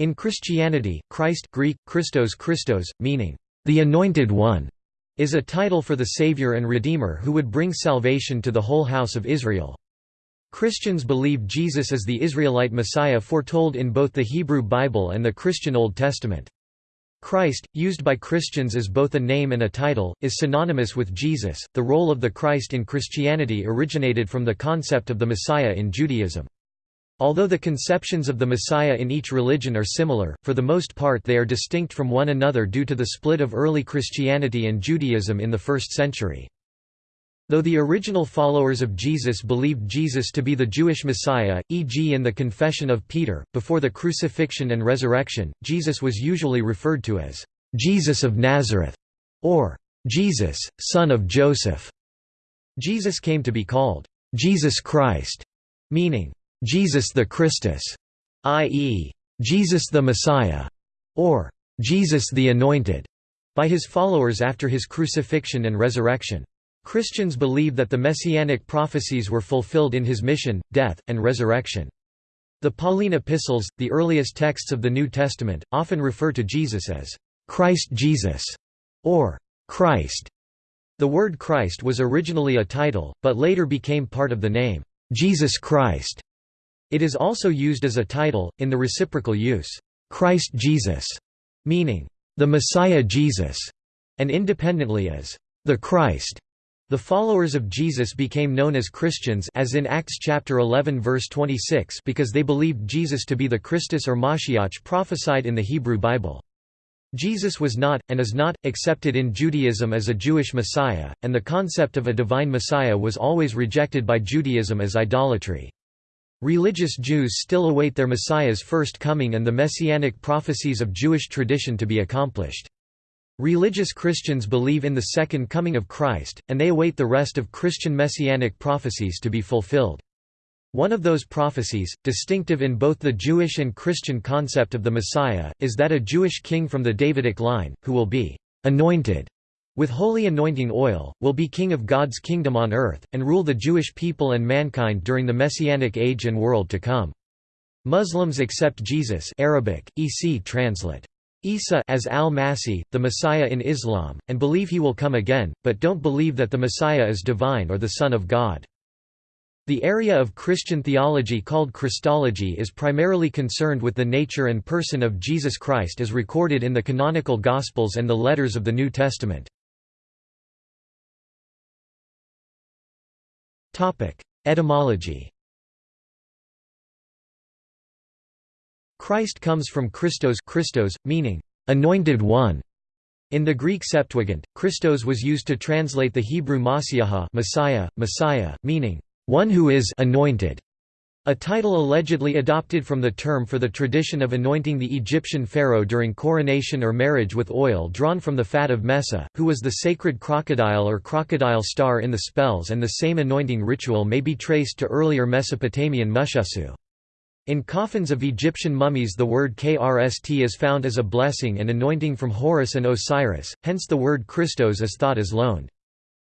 In Christianity, Christ Greek, Christos Christos, meaning, the Anointed One, is a title for the Savior and Redeemer who would bring salvation to the whole house of Israel. Christians believe Jesus is the Israelite Messiah foretold in both the Hebrew Bible and the Christian Old Testament. Christ, used by Christians as both a name and a title, is synonymous with Jesus. The role of the Christ in Christianity originated from the concept of the Messiah in Judaism. Although the conceptions of the Messiah in each religion are similar, for the most part they are distinct from one another due to the split of early Christianity and Judaism in the first century. Though the original followers of Jesus believed Jesus to be the Jewish Messiah, e.g. in the Confession of Peter, before the crucifixion and resurrection, Jesus was usually referred to as, "'Jesus of Nazareth' or "'Jesus, son of Joseph'. Jesus came to be called, "'Jesus Christ' meaning, Jesus the Christus, i.e., Jesus the Messiah, or Jesus the Anointed, by his followers after his crucifixion and resurrection. Christians believe that the messianic prophecies were fulfilled in his mission, death, and resurrection. The Pauline epistles, the earliest texts of the New Testament, often refer to Jesus as Christ Jesus or Christ. The word Christ was originally a title, but later became part of the name Jesus Christ. It is also used as a title, in the reciprocal use, Christ Jesus, meaning, the Messiah Jesus, and independently as, the Christ. The followers of Jesus became known as Christians as in Acts chapter 11 verse 26 because they believed Jesus to be the Christus or Mashiach prophesied in the Hebrew Bible. Jesus was not, and is not, accepted in Judaism as a Jewish Messiah, and the concept of a divine Messiah was always rejected by Judaism as idolatry. Religious Jews still await their Messiah's first coming and the messianic prophecies of Jewish tradition to be accomplished. Religious Christians believe in the second coming of Christ, and they await the rest of Christian messianic prophecies to be fulfilled. One of those prophecies, distinctive in both the Jewish and Christian concept of the Messiah, is that a Jewish king from the Davidic line, who will be «anointed» with holy anointing oil, will be king of God's kingdom on earth, and rule the Jewish people and mankind during the Messianic age and world to come. Muslims accept Jesus Arabic, EC translate. Isa as al-Masih, the Messiah in Islam, and believe he will come again, but don't believe that the Messiah is divine or the Son of God. The area of Christian theology called Christology is primarily concerned with the nature and person of Jesus Christ as recorded in the canonical Gospels and the letters of the New Testament. Etymology. Christ comes from Christos, Christos meaning anointed one. In the Greek Septuagint, Christos was used to translate the Hebrew Masiaha, Messiah, Messiah, meaning one who is anointed. A title allegedly adopted from the term for the tradition of anointing the Egyptian pharaoh during coronation or marriage with oil drawn from the fat of Mesa, who was the sacred crocodile or crocodile star in the spells and the same anointing ritual may be traced to earlier Mesopotamian mushasu. In coffins of Egyptian mummies the word krst is found as a blessing and anointing from Horus and Osiris, hence the word Christos is thought as loaned.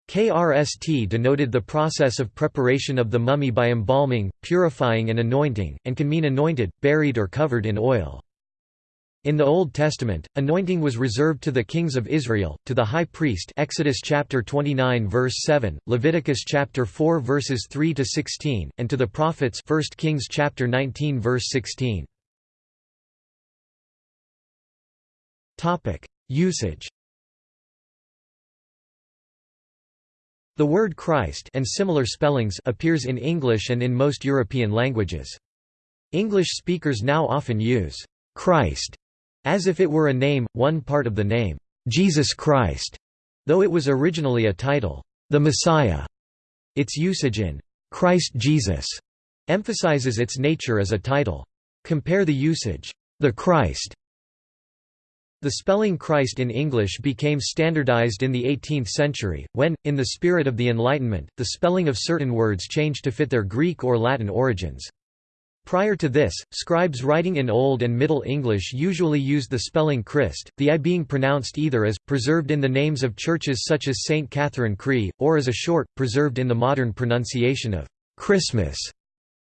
KRST denoted the process of preparation of the mummy by embalming, purifying and anointing, and can mean anointed, buried or covered in oil. In the Old Testament, anointing was reserved to the kings of Israel, to the high priest Exodus chapter 29 verse 7, Leviticus chapter 4 verses 3 to 16, and to the prophets 1 Kings chapter 19 verse 16. Topic: Usage The word Christ and similar spellings appears in English and in most European languages. English speakers now often use Christ as if it were a name, one part of the name, Jesus Christ, though it was originally a title, the Messiah. Its usage in Christ Jesus emphasizes its nature as a title. Compare the usage, the Christ, the spelling Christ in English became standardized in the 18th century, when, in the spirit of the Enlightenment, the spelling of certain words changed to fit their Greek or Latin origins. Prior to this, scribes writing in Old and Middle English usually used the spelling Christ, the I being pronounced either as, preserved in the names of churches such as St. Catherine Cree, or as a short, preserved in the modern pronunciation of Christmas.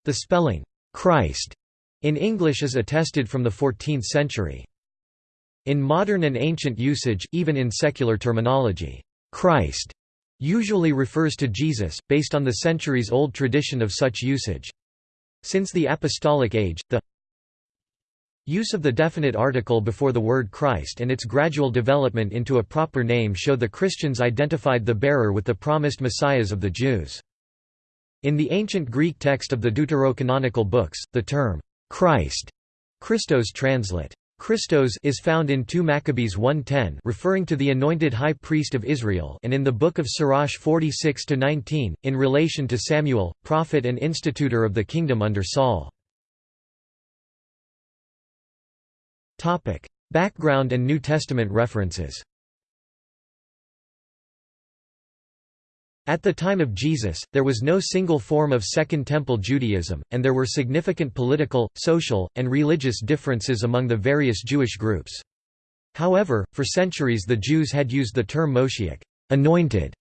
The spelling Christ In English is attested from the 14th century. In modern and ancient usage, even in secular terminology, Christ usually refers to Jesus, based on the centuries-old tradition of such usage. Since the Apostolic Age, the use of the definite article before the word Christ and its gradual development into a proper name show the Christians identified the bearer with the promised messiahs of the Jews. In the ancient Greek text of the deuterocanonical books, the term Christ Christos translate Christos is found in 2 Maccabees 1.10 referring to the anointed high priest of Israel and in the book of Sirach 46-19, in relation to Samuel, prophet and institutor of the kingdom under Saul. Topic: Background and New Testament references At the time of Jesus, there was no single form of Second Temple Judaism, and there were significant political, social, and religious differences among the various Jewish groups. However, for centuries the Jews had used the term Moshiach anointed",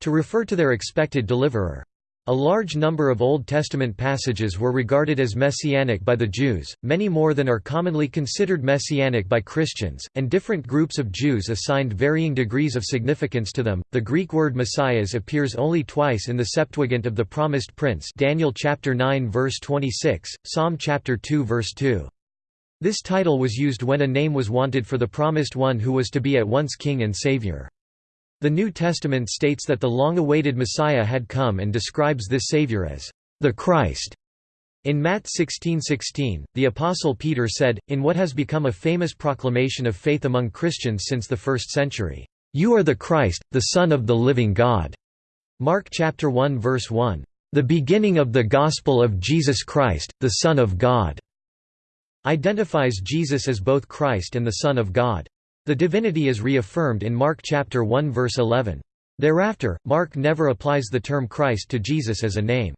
to refer to their expected deliverer. A large number of Old Testament passages were regarded as messianic by the Jews, many more than are commonly considered messianic by Christians, and different groups of Jews assigned varying degrees of significance to them. The Greek word Messias appears only twice in the Septuagint of the Promised Prince, Daniel chapter 9 verse 26, Psalm chapter 2 verse 2. This title was used when a name was wanted for the promised one who was to be at once king and savior. The New Testament states that the long-awaited Messiah had come and describes this Savior as the Christ. In Matt 16:16, the Apostle Peter said, in what has become a famous proclamation of faith among Christians since the first century, "You are the Christ, the Son of the living God." Mark chapter 1 verse 1, "The beginning of the gospel of Jesus Christ, the Son of God." identifies Jesus as both Christ and the Son of God. The divinity is reaffirmed in Mark chapter 1 verse 11. Thereafter, Mark never applies the term Christ to Jesus as a name.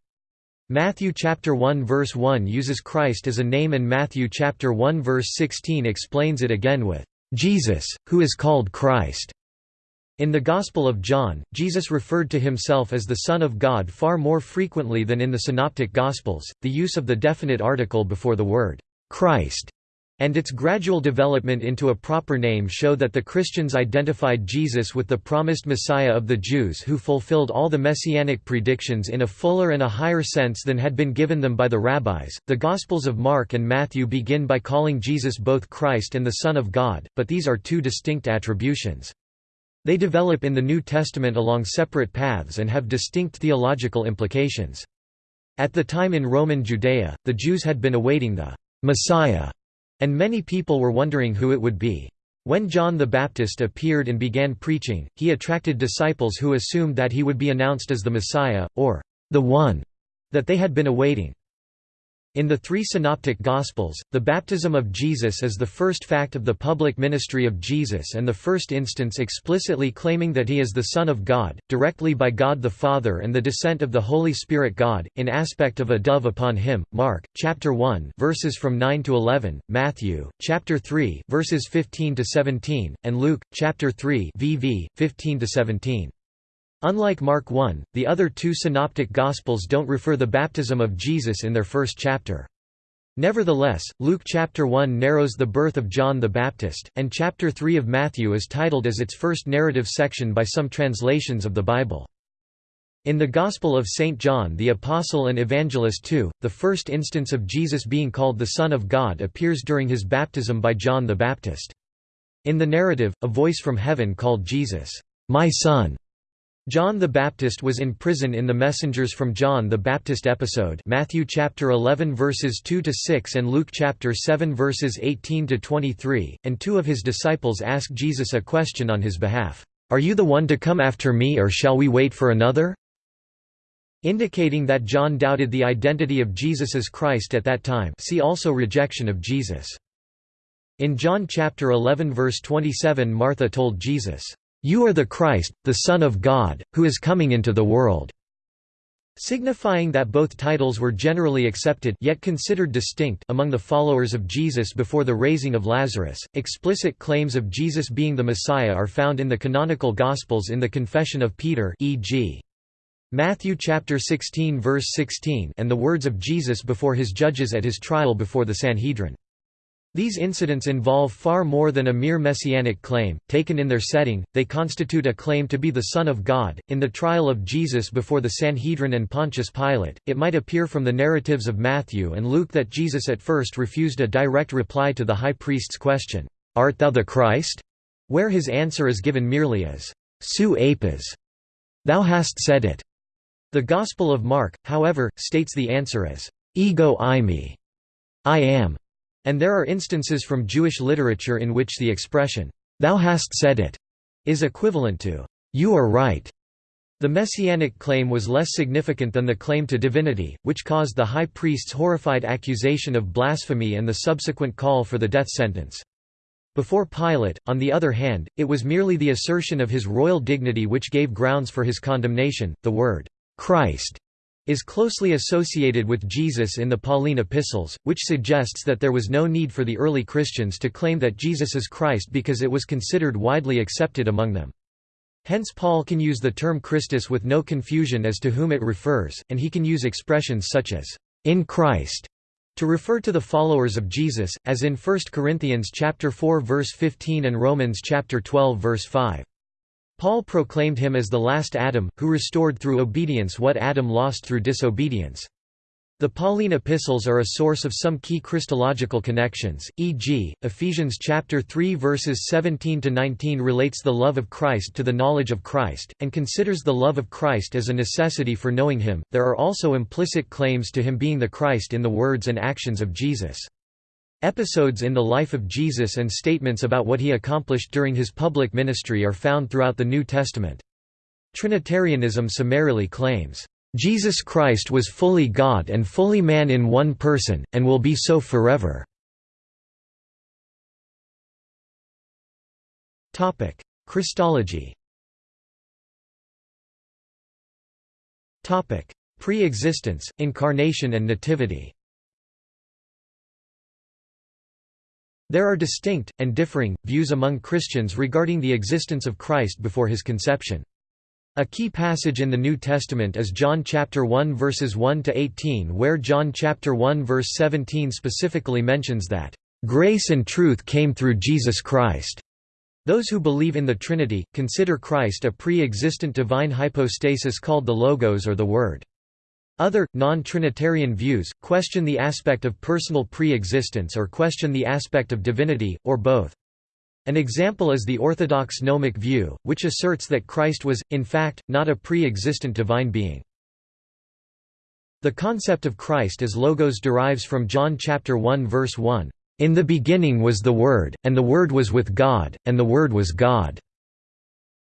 Matthew chapter 1 verse 1 uses Christ as a name and Matthew chapter 1 verse 16 explains it again with Jesus, who is called Christ. In the Gospel of John, Jesus referred to himself as the Son of God far more frequently than in the Synoptic Gospels. The use of the definite article before the word Christ and its gradual development into a proper name show that the Christians identified Jesus with the promised Messiah of the Jews who fulfilled all the messianic predictions in a fuller and a higher sense than had been given them by the rabbis. The Gospels of Mark and Matthew begin by calling Jesus both Christ and the Son of God, but these are two distinct attributions. They develop in the New Testament along separate paths and have distinct theological implications. At the time in Roman Judea, the Jews had been awaiting the Messiah and many people were wondering who it would be. When John the Baptist appeared and began preaching, he attracted disciples who assumed that he would be announced as the Messiah, or the One, that they had been awaiting. In the three synoptic Gospels, the baptism of Jesus is the first fact of the public ministry of Jesus and the first instance explicitly claiming that he is the Son of God, directly by God the Father and the descent of the Holy Spirit God, in aspect of a dove upon him, Mark, chapter 1 verses from 9 to 11, Matthew, chapter 3 verses 15 to 17, and Luke, chapter 3 VV, 15 to 17. Unlike Mark 1, the other two synoptic Gospels don't refer the baptism of Jesus in their first chapter. Nevertheless, Luke chapter 1 narrows the birth of John the Baptist, and chapter 3 of Matthew is titled as its first narrative section by some translations of the Bible. In the Gospel of St. John the Apostle and Evangelist too, the first instance of Jesus being called the Son of God appears during his baptism by John the Baptist. In the narrative, a voice from heaven called Jesus, "'My Son' John the Baptist was in prison in the Messengers from John the Baptist episode Matthew chapter 11 verses 2 to 6 and Luke chapter 7 verses 18 to 23 and two of his disciples ask Jesus a question on his behalf Are you the one to come after me or shall we wait for another? Indicating that John doubted the identity of Jesus as Christ at that time see also rejection of Jesus. In John chapter 11 verse 27 Martha told Jesus you are the Christ, the Son of God, who is coming into the world." signifying that both titles were generally accepted yet considered distinct among the followers of Jesus before the raising of Lazarus. Explicit claims of Jesus being the Messiah are found in the canonical Gospels in the Confession of Peter e.g. Matthew chapter 16 verse 16 and the words of Jesus before his judges at his trial before the Sanhedrin. These incidents involve far more than a mere messianic claim. Taken in their setting, they constitute a claim to be the Son of God. In the trial of Jesus before the Sanhedrin and Pontius Pilate, it might appear from the narratives of Matthew and Luke that Jesus at first refused a direct reply to the high priest's question, Art thou the Christ? where his answer is given merely as, Su apis. Thou hast said it. The Gospel of Mark, however, states the answer as, Ego eimi, I am. And there are instances from Jewish literature in which the expression, "'Thou hast said it' is equivalent to, "'You are right'". The messianic claim was less significant than the claim to divinity, which caused the high priest's horrified accusation of blasphemy and the subsequent call for the death sentence. Before Pilate, on the other hand, it was merely the assertion of his royal dignity which gave grounds for his condemnation. The word, Christ is closely associated with Jesus in the Pauline epistles, which suggests that there was no need for the early Christians to claim that Jesus is Christ because it was considered widely accepted among them. Hence Paul can use the term Christus with no confusion as to whom it refers, and he can use expressions such as, "'in Christ' to refer to the followers of Jesus, as in 1 Corinthians 4 verse 15 and Romans 12 verse 5. Paul proclaimed him as the last Adam, who restored through obedience what Adam lost through disobedience. The Pauline epistles are a source of some key Christological connections, e.g., Ephesians chapter 3 verses 17 to 19 relates the love of Christ to the knowledge of Christ and considers the love of Christ as a necessity for knowing him. There are also implicit claims to him being the Christ in the words and actions of Jesus. Episodes in the life of Jesus and statements about what he accomplished during his public ministry are found throughout the New Testament. Trinitarianism summarily claims, "...Jesus Christ was fully God and fully man in one person, and will be so forever." Christology Pre-existence, incarnation and nativity There are distinct, and differing, views among Christians regarding the existence of Christ before his conception. A key passage in the New Testament is John chapter 1 verses 1 to 18 where John chapter 1 verse 17 specifically mentions that grace and truth came through Jesus Christ. Those who believe in the Trinity consider Christ a pre-existent divine hypostasis called the Logos or the Word. Other, non-Trinitarian views, question the aspect of personal pre-existence or question the aspect of divinity, or both. An example is the Orthodox gnomic view, which asserts that Christ was, in fact, not a pre-existent divine being. The concept of Christ as Logos derives from John chapter 1 verse 1, "In the beginning was the Word, and the Word was with God, and the Word was God."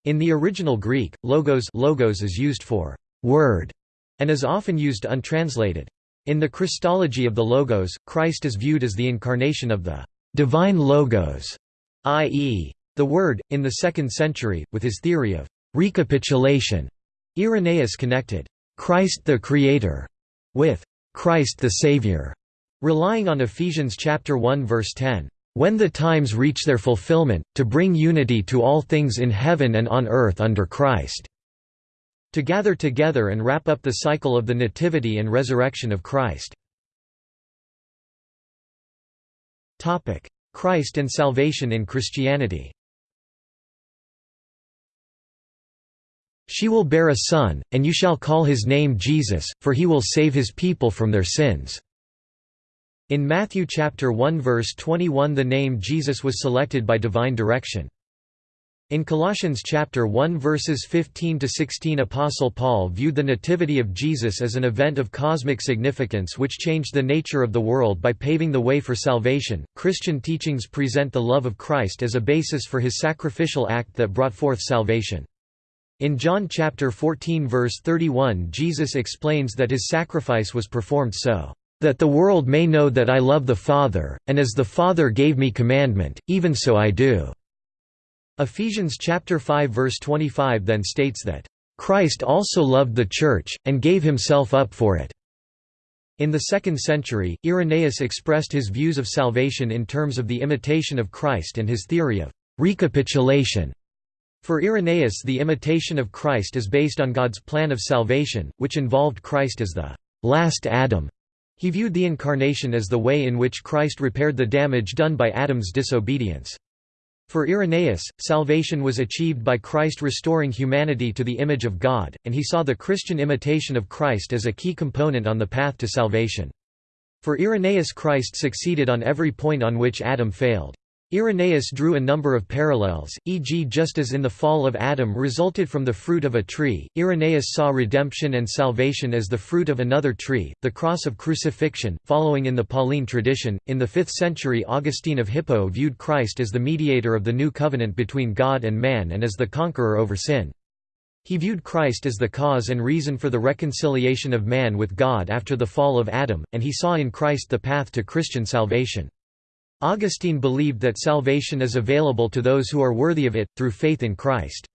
In the original Greek, logos, logos is used for word and is often used untranslated. In the Christology of the Logos, Christ is viewed as the incarnation of the divine Logos, i.e., the Word. In the second century, with his theory of recapitulation, Irenaeus connected Christ the Creator with Christ the Savior, relying on Ephesians chapter 1 verse 10. When the times reach their fulfillment, to bring unity to all things in heaven and on earth under Christ to gather together and wrap up the cycle of the Nativity and Resurrection of Christ. Christ and salvation in Christianity She will bear a son, and you shall call his name Jesus, for he will save his people from their sins." In Matthew chapter 1 verse 21 the name Jesus was selected by divine direction. In Colossians chapter 1 verses 15 to 16 Apostle Paul viewed the nativity of Jesus as an event of cosmic significance which changed the nature of the world by paving the way for salvation. Christian teachings present the love of Christ as a basis for his sacrificial act that brought forth salvation. In John chapter 14 verse 31 Jesus explains that his sacrifice was performed so that the world may know that I love the Father, and as the Father gave me commandment, even so I do." Ephesians chapter 5 verse 25 then states that, "...Christ also loved the Church, and gave himself up for it." In the 2nd century, Irenaeus expressed his views of salvation in terms of the imitation of Christ and his theory of recapitulation. For Irenaeus the imitation of Christ is based on God's plan of salvation, which involved Christ as the last Adam. He viewed the Incarnation as the way in which Christ repaired the damage done by Adam's disobedience. For Irenaeus, salvation was achieved by Christ restoring humanity to the image of God, and he saw the Christian imitation of Christ as a key component on the path to salvation. For Irenaeus Christ succeeded on every point on which Adam failed. Irenaeus drew a number of parallels, e.g. just as in the fall of Adam resulted from the fruit of a tree, Irenaeus saw redemption and salvation as the fruit of another tree, the cross of crucifixion, following in the Pauline tradition. In the 5th century Augustine of Hippo viewed Christ as the mediator of the new covenant between God and man and as the conqueror over sin. He viewed Christ as the cause and reason for the reconciliation of man with God after the fall of Adam, and he saw in Christ the path to Christian salvation. Augustine believed that salvation is available to those who are worthy of it, through faith in Christ.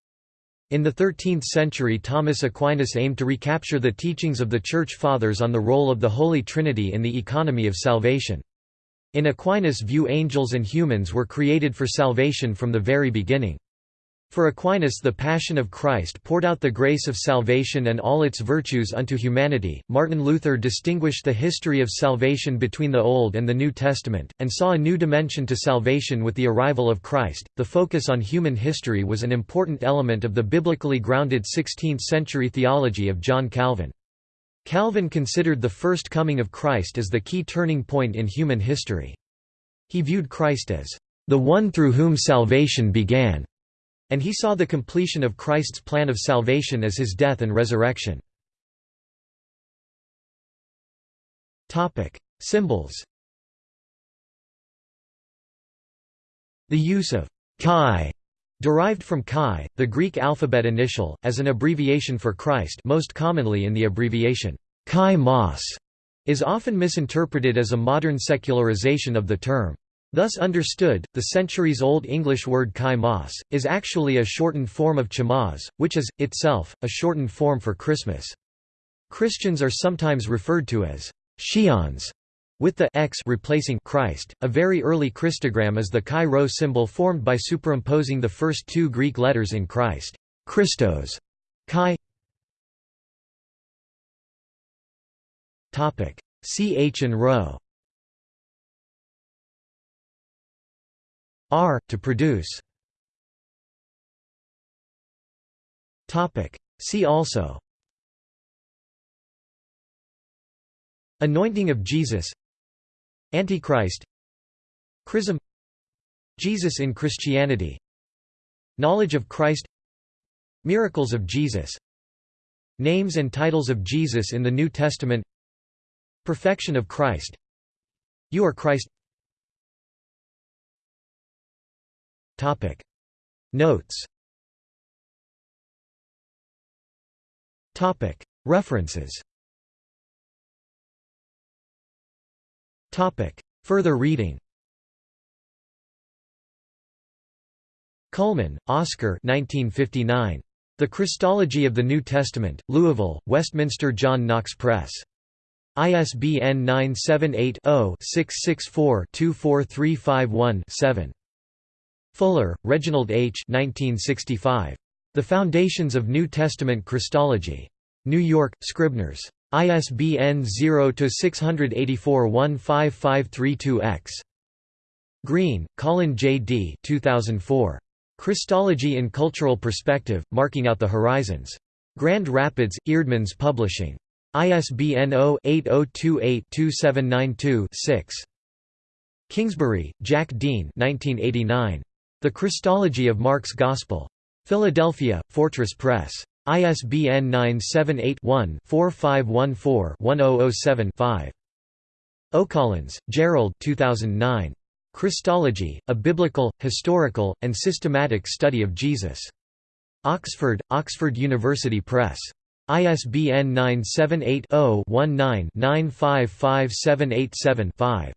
In the 13th century Thomas Aquinas aimed to recapture the teachings of the Church Fathers on the role of the Holy Trinity in the economy of salvation. In Aquinas' view angels and humans were created for salvation from the very beginning. For Aquinas the Passion of Christ poured out the grace of salvation and all its virtues unto humanity. Martin Luther distinguished the history of salvation between the Old and the New Testament, and saw a new dimension to salvation with the arrival of Christ. The focus on human history was an important element of the biblically grounded 16th-century theology of John Calvin. Calvin considered the first coming of Christ as the key turning point in human history. He viewed Christ as the one through whom salvation began and he saw the completion of Christ's plan of salvation as his death and resurrection. Symbols The use of chi derived from chi, the Greek alphabet initial, as an abbreviation for Christ most commonly in the abbreviation chi mas, is often misinterpreted as a modern secularization of the term. Thus understood, the centuries-old English word kai mas, is actually a shortened form of Chamaz, which is, itself, a shortened form for Christmas. Christians are sometimes referred to as Shions, with the x replacing Christ. A very early Christogram is the chi rho symbol formed by superimposing the first two Greek letters in Christ. Christos. Chi Ch and rho R, to produce. Topic. See also. Anointing of Jesus. Antichrist. Chrism. Jesus in Christianity. Knowledge of Christ. Miracles of Jesus. Names and titles of Jesus in the New Testament. Perfection of Christ. You are Christ Topic Notes Topic References Topic Further reading Cullmann, Oscar 1959. The Christology of the New Testament, Louisville, Westminster John Knox Press. ISBN 978 0 664 24351 7. Fuller, Reginald H. 1965. The Foundations of New Testament Christology. New York, Scribners. ISBN 0-684-15532-X. Green, Colin J. D. 2004. Christology in Cultural Perspective, Marking Out the Horizons. Grand Rapids, Eerdmans Publishing. ISBN 0-8028-2792-6. Kingsbury, Jack Dean 1989. The Christology of Mark's Gospel. Philadelphia, Fortress Press. ISBN 978-1-4514-1007-5. O'Collins, Gerald 2009. Christology, A Biblical, Historical, and Systematic Study of Jesus. Oxford, Oxford University Press. ISBN 978 0 19 955787 5.